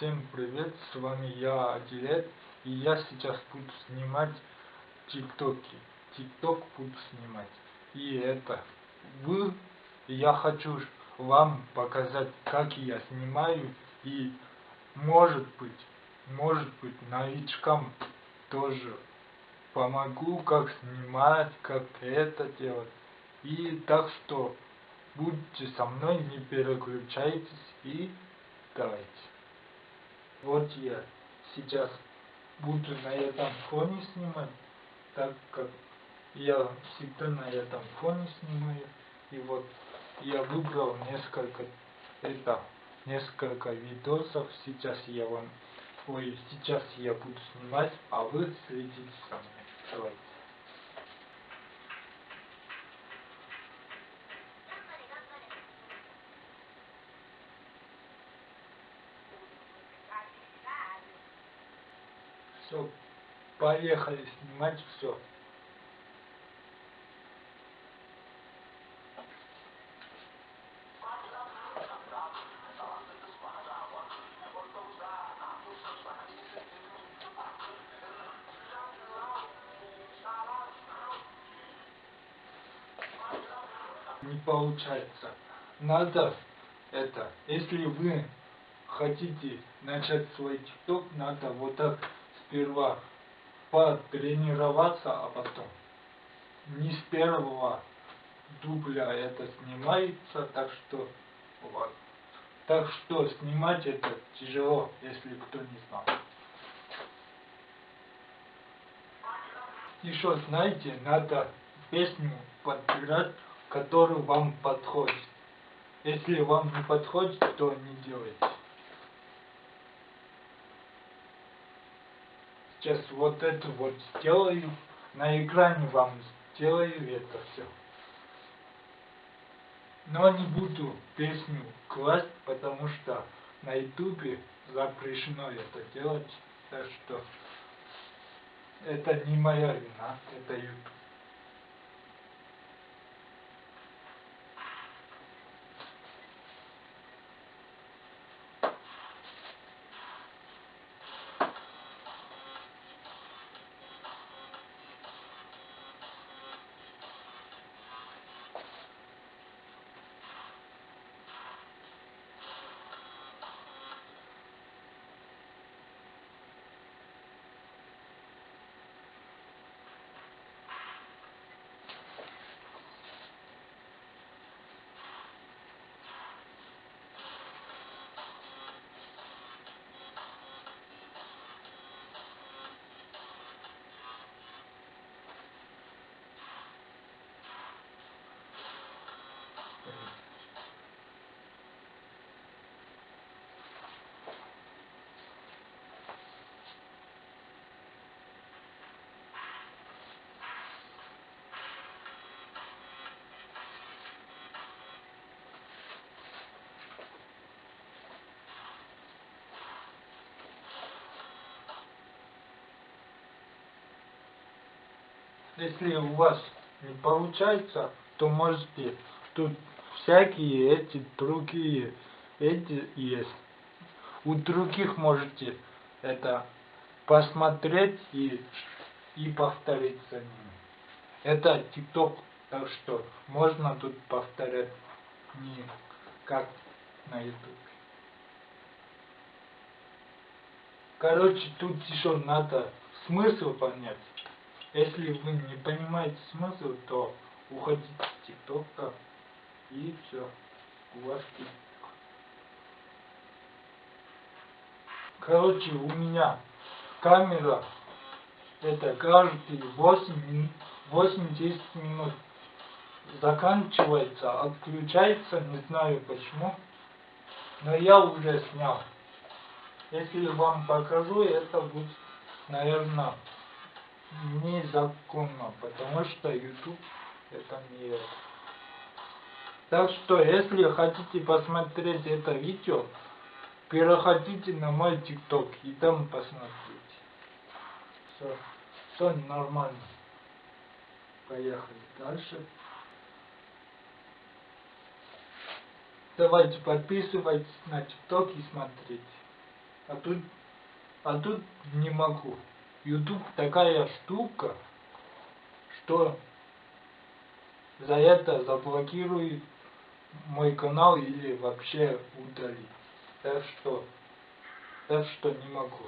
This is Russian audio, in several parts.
Всем привет, с вами я, Адилет, и я сейчас буду снимать тиктоки. Тикток буду снимать. И это, вы, я хочу вам показать, как я снимаю, и может быть, может быть, новичкам тоже помогу, как снимать, как это делать. И так что, будьте со мной, не переключайтесь и давайте. Вот я сейчас буду на этом фоне снимать, так как я всегда на этом фоне снимаю. И вот я выбрал несколько, это, несколько видосов. Сейчас я вам, ой, сейчас я буду снимать, а вы следите за мной. Давайте. Все, поехали снимать все. Не получается. Надо это, если вы хотите начать свой тикток, надо вот так сперва потренироваться, а потом не с первого дубля это снимается, так что вот. Так что снимать это тяжело, если кто не знал. Еще знаете, надо песню подбирать, которая вам подходит. Если вам не подходит, то не делайте. Сейчас вот это вот сделаю. На экране вам сделаю это все. Но не буду песню класть, потому что на ютубе запрещено это делать. Так что это не моя вина, это ютуб. Если у вас не получается, то можете тут всякие эти другие эти есть. У других можете это посмотреть и, и повторить за ними. Это ТикТок, так что можно тут повторять не как на YouTube. Короче, тут еще надо смысл понять. Если вы не понимаете смысл, то уходите с ТикТока и все. У вас ТикТок. Короче, у меня камера это каждые 8 8-10 минут заканчивается, отключается, не знаю почему. Но я уже снял. Если вам покажу, это будет, наверное, незаконно, потому что YouTube это не это. Так что, если хотите посмотреть это видео, переходите на мой ТикТок и там посмотрите. Все, все нормально. Поехали дальше. Давайте подписывайтесь на ТикТок и смотрите. А тут, а тут не могу. YouTube такая штука, что за это заблокирует мой канал или вообще удалит. Так что, так что не могу.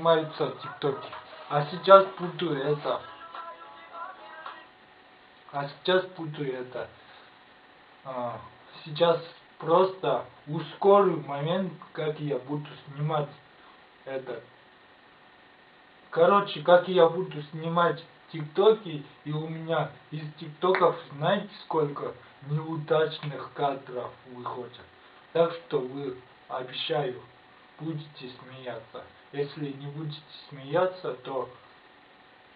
Так и снимаются тиктоки. А сейчас буду это. А сейчас буду это. а, сейчас просто ускорю момент, как я буду снимать это. Короче, как я буду снимать тиктоки, и у меня из тиктоков, знаете, сколько неудачных кадров выходят. Так что вы, обещаю, будете смеяться. Если не будете смеяться, то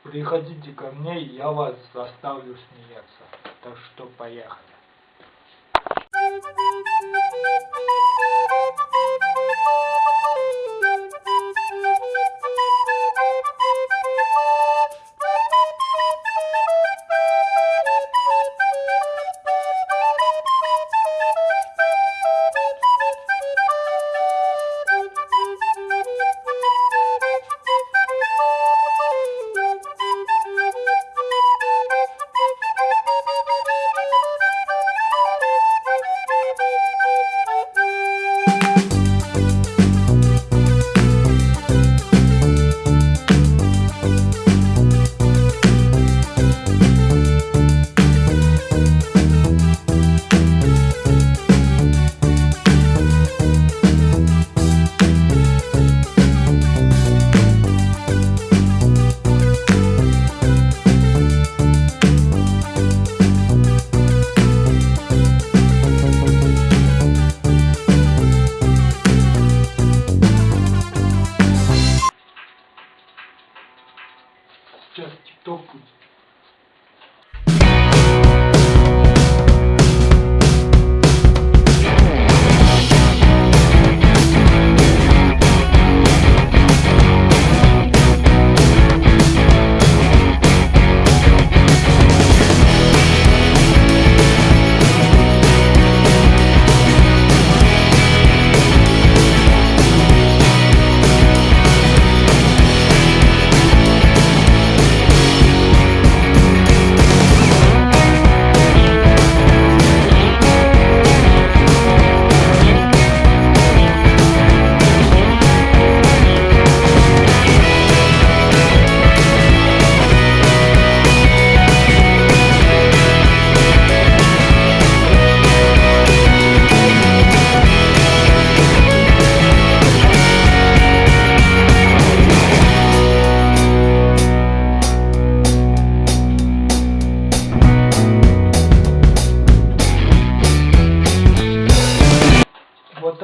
приходите ко мне, и я вас заставлю смеяться. Так что поехали. Сейчас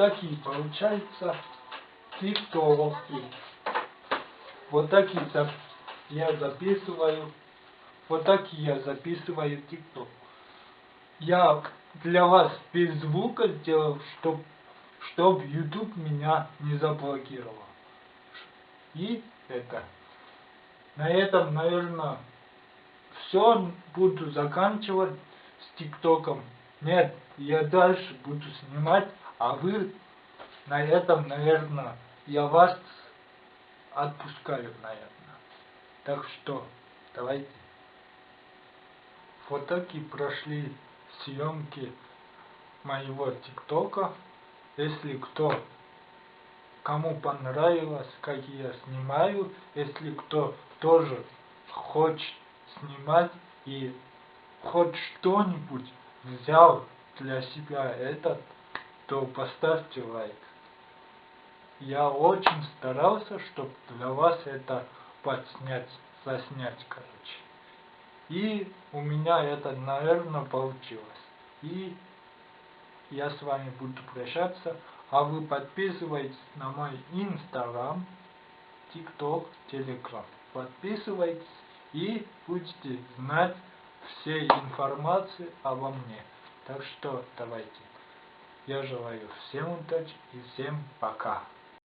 такие получаются тиктоки. Вот такие я записываю. Вот такие я записываю тикток. Я для вас без звука сделал, чтоб, чтоб YouTube меня не заблокировал. И это. На этом, наверное, все буду заканчивать с ТикТоком. Нет, я дальше буду снимать, а вы на этом, наверное, я вас отпускаю, наверное. Так что, давайте. Вот такие прошли съемки моего ТикТока. Если кто кому понравилось, как я снимаю, если кто тоже хочет снимать и хоть что-нибудь взял для себя этот, то поставьте лайк. Я очень старался, чтобы для вас это подснять, заснять, короче. И у меня это, наверное, получилось. И я с вами буду прощаться. А вы подписывайтесь на мой инстаграм, тикток, телеграм. Подписывайтесь и будете знать все информации обо мне. Так что давайте. Я желаю всем удачи и всем пока.